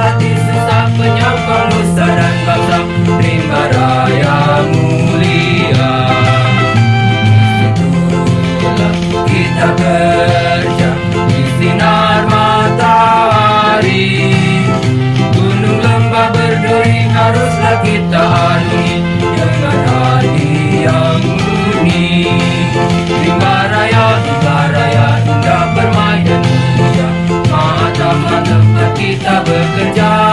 I'll kita bekerja